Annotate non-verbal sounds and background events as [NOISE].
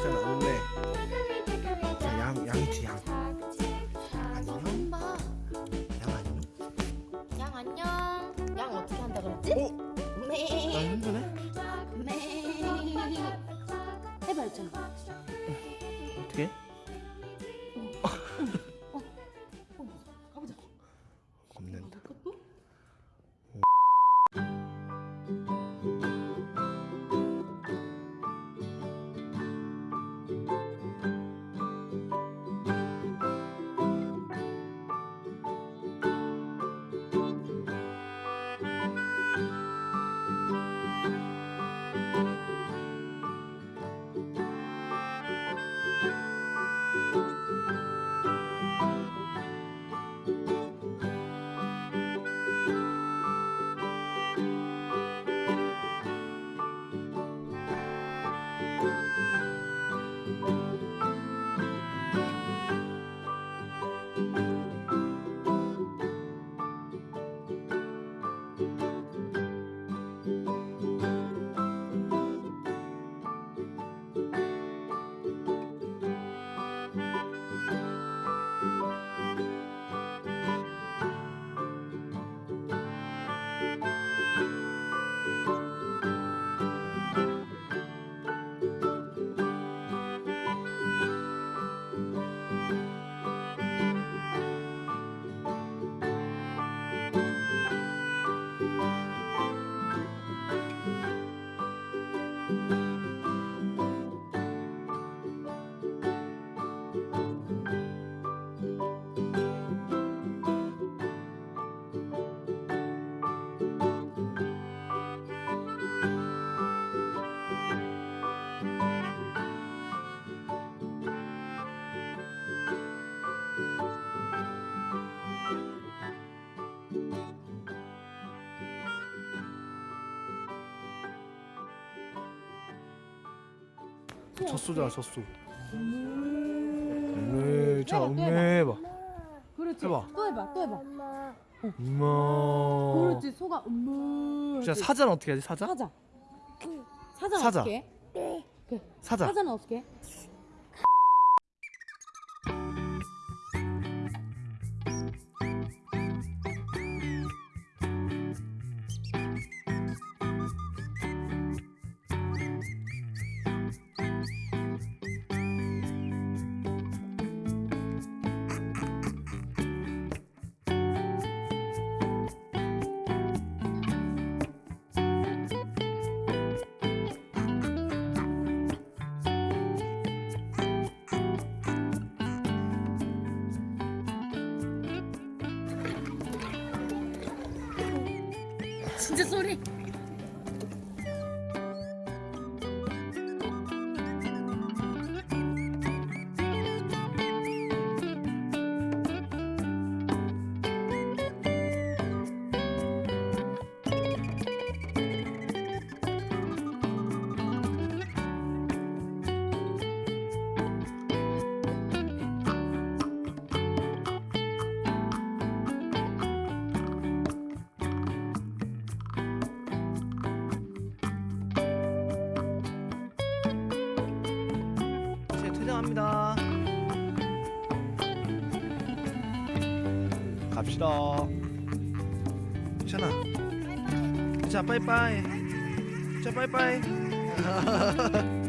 괜찮아 없네 자, 양 양이지 양 안녕 양 안녕 양 안녕 양 어떻게 한다 그랬지? 어? 나 네. 힘드네 네. 해봐 했잖아 어떻게 젖소잖아 젖소. 음메 자 음메 해봐. 그렇지. 해봐. 또 해봐 또 해봐. 엄마. 그렇지 소가 음무 자 사자는 어떻게 하지? 사자? 사자. 사자는 사자. 어떻게? 해? 그 사자. 사자는 어떻게? 해? 진짜 소리 퇴장합니다. 갑시다. 괜찮아. 자 빠이빠이. 자 빠이빠이 [LAUGHS]